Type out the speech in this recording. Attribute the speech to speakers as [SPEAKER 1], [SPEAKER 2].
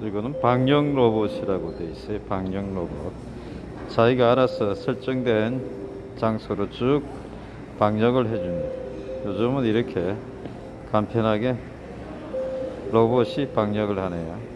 [SPEAKER 1] 이거는 방영 로봇이라고 돼 있어요. 방영 로봇. 자기가 알아서 설정된 장소로 쭉 방역을 해줍니다. 요즘은 이렇게 간편하게 로봇이 방역을 하네요.